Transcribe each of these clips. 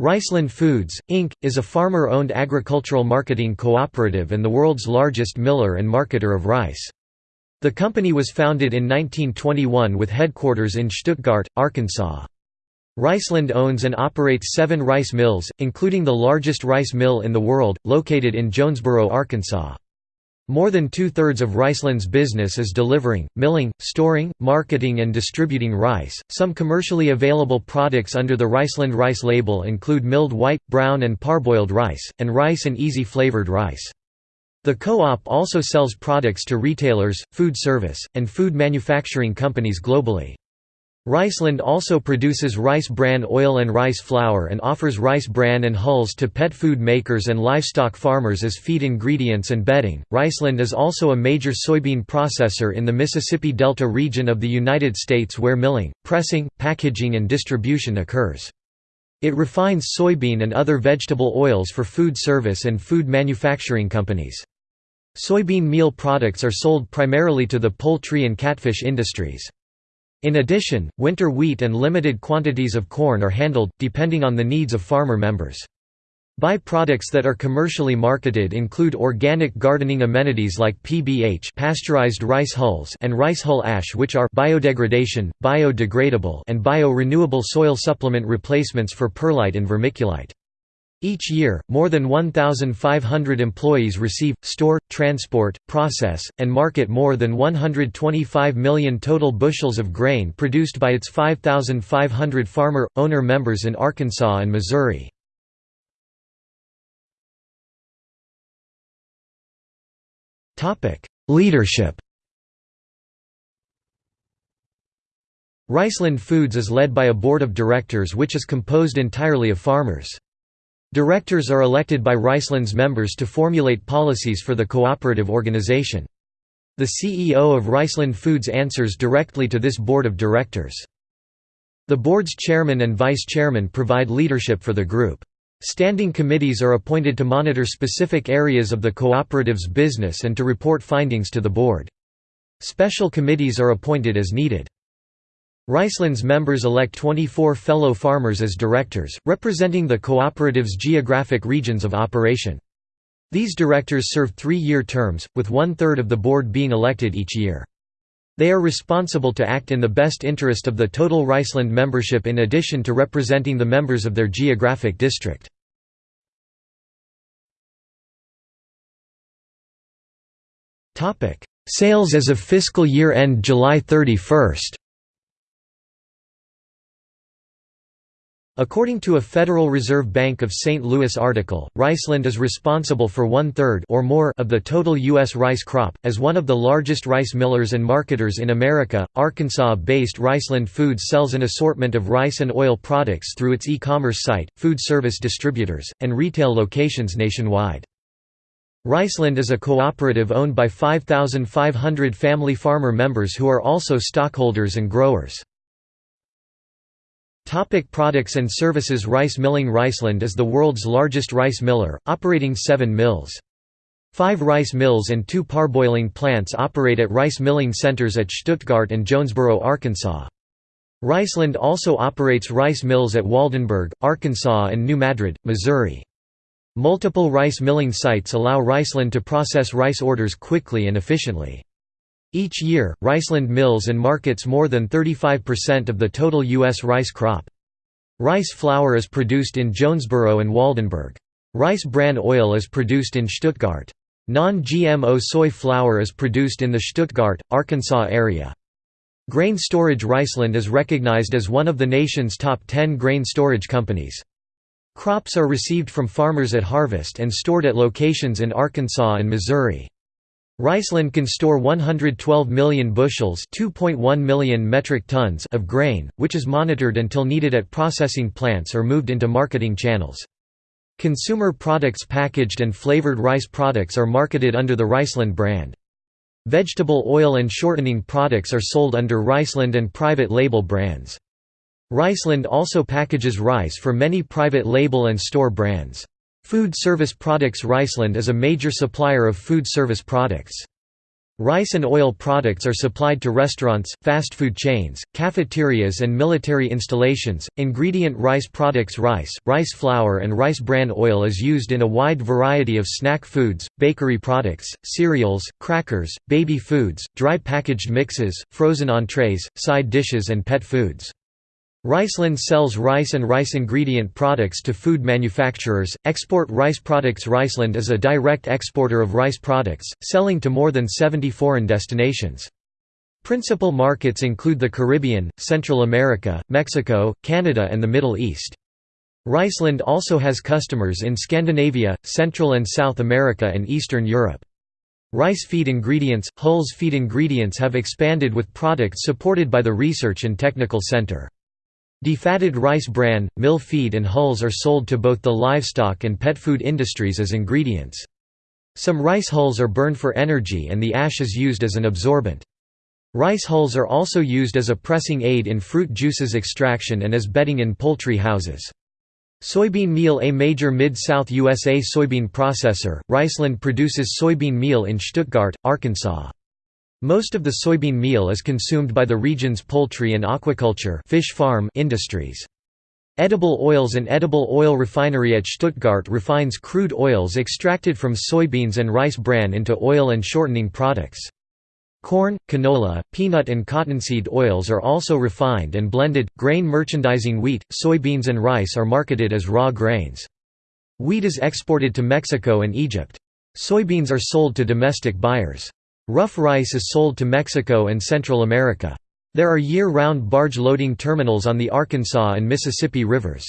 Riceland Foods, Inc., is a farmer-owned agricultural marketing cooperative and the world's largest miller and marketer of rice. The company was founded in 1921 with headquarters in Stuttgart, Arkansas. Riceland owns and operates seven rice mills, including the largest rice mill in the world, located in Jonesboro, Arkansas. More than two-thirds of Riceland's business is delivering, milling, storing, marketing and distributing rice. Some commercially available products under the Riceland rice label include milled white, brown and parboiled rice, and rice and easy flavored rice. The co-op also sells products to retailers, food service, and food manufacturing companies globally. Riceland also produces rice bran oil and rice flour and offers rice bran and hulls to pet food makers and livestock farmers as feed ingredients and bedding. Riceland is also a major soybean processor in the Mississippi Delta region of the United States where milling, pressing, packaging, and distribution occurs. It refines soybean and other vegetable oils for food service and food manufacturing companies. Soybean meal products are sold primarily to the poultry and catfish industries. In addition, winter wheat and limited quantities of corn are handled, depending on the needs of farmer members. By-products that are commercially marketed include organic gardening amenities like PBH pasteurized rice hulls and rice hull ash which are biodegradation, biodegradable and bio-renewable soil supplement replacements for perlite and vermiculite. Each year, more than 1,500 employees receive, store, transport, process, and market more than 125 million total bushels of grain produced by its 5,500 farmer-owner members in Arkansas and Missouri. Leadership Riceland Foods is led by a board of directors which is composed entirely of farmers. Directors are elected by Riceland's members to formulate policies for the cooperative organization. The CEO of Riceland Foods answers directly to this board of directors. The board's chairman and vice chairman provide leadership for the group. Standing committees are appointed to monitor specific areas of the cooperative's business and to report findings to the board. Special committees are appointed as needed. Riceland's members elect 24 fellow farmers as directors, representing the cooperative's geographic regions of operation. These directors serve three-year terms, with one-third of the board being elected each year. They are responsible to act in the best interest of the total Riceland membership in addition to representing the members of their geographic district. Sales as of fiscal year end July 31 According to a Federal Reserve Bank of St. Louis article, Riceland is responsible for one-third or more of the total U.S. rice crop. As one of the largest rice millers and marketers in America, Arkansas-based Riceland Foods sells an assortment of rice and oil products through its e-commerce site, food service distributors, and retail locations nationwide. Riceland is a cooperative owned by 5,500 family farmer members who are also stockholders and growers. Topic products and services Rice milling Riceland is the world's largest rice miller, operating seven mills. Five rice mills and two parboiling plants operate at rice milling centers at Stuttgart and Jonesboro, Arkansas. Riceland also operates rice mills at Waldenburg, Arkansas and New Madrid, Missouri. Multiple rice milling sites allow Riceland to process rice orders quickly and efficiently. Each year, Riceland mills and markets more than 35% of the total U.S. rice crop. Rice flour is produced in Jonesboro and Waldenburg. Rice bran oil is produced in Stuttgart. Non-GMO soy flour is produced in the Stuttgart, Arkansas area. Grain Storage Riceland is recognized as one of the nation's top 10 grain storage companies. Crops are received from farmers at harvest and stored at locations in Arkansas and Missouri. Riceland can store 112 million bushels million metric tons of grain, which is monitored until needed at processing plants or moved into marketing channels. Consumer products packaged and flavored rice products are marketed under the Riceland brand. Vegetable oil and shortening products are sold under Riceland and private label brands. Riceland also packages rice for many private label and store brands. Food Service Products Riceland is a major supplier of food service products. Rice and oil products are supplied to restaurants, fast food chains, cafeterias and military installations. Ingredient rice products Rice, rice flour and rice bran oil is used in a wide variety of snack foods, bakery products, cereals, crackers, baby foods, dry packaged mixes, frozen entrees, side dishes and pet foods. Riceland sells rice and rice ingredient products to food manufacturers, export rice products Riceland is a direct exporter of rice products, selling to more than 70 foreign destinations. Principal markets include the Caribbean, Central America, Mexico, Canada and the Middle East. Riceland also has customers in Scandinavia, Central and South America and Eastern Europe. Rice feed ingredients – Hull's feed ingredients have expanded with products supported by the Research and Technical Center. Defatted rice bran, mill feed and hulls are sold to both the livestock and pet food industries as ingredients. Some rice hulls are burned for energy and the ash is used as an absorbent. Rice hulls are also used as a pressing aid in fruit juices extraction and as bedding in poultry houses. Soybean meal A major Mid-South USA soybean processor, Riceland produces soybean meal in Stuttgart, Arkansas. Most of the soybean meal is consumed by the region's poultry and aquaculture fish farm industries. Edible Oils and edible oil refinery at Stuttgart refines crude oils extracted from soybeans and rice bran into oil and shortening products. Corn, canola, peanut and cottonseed oils are also refined and blended. Grain merchandising wheat, soybeans and rice are marketed as raw grains. Wheat is exported to Mexico and Egypt. Soybeans are sold to domestic buyers. Rough rice is sold to Mexico and Central America. There are year-round barge loading terminals on the Arkansas and Mississippi rivers.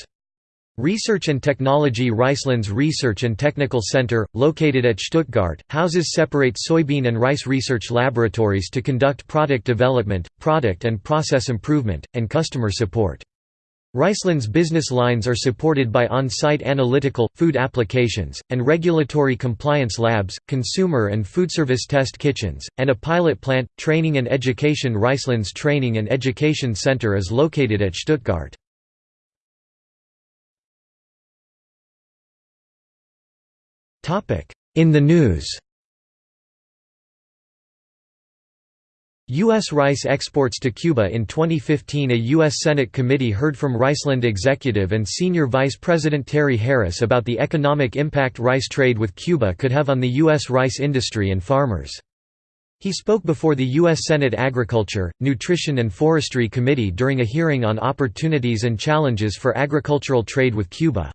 Research and Technology Riceland's Research and Technical Center, located at Stuttgart, houses separate soybean and rice research laboratories to conduct product development, product and process improvement, and customer support. Riceland's business lines are supported by on-site analytical, food applications, and regulatory compliance labs, consumer and foodservice test kitchens, and a pilot plant. Training and education Riceland's Training and Education Center is located at Stuttgart. In the news U.S. rice exports to Cuba In 2015 a U.S. Senate committee heard from Riceland executive and senior vice president Terry Harris about the economic impact rice trade with Cuba could have on the U.S. rice industry and farmers. He spoke before the U.S. Senate Agriculture, Nutrition and Forestry Committee during a hearing on opportunities and challenges for agricultural trade with Cuba.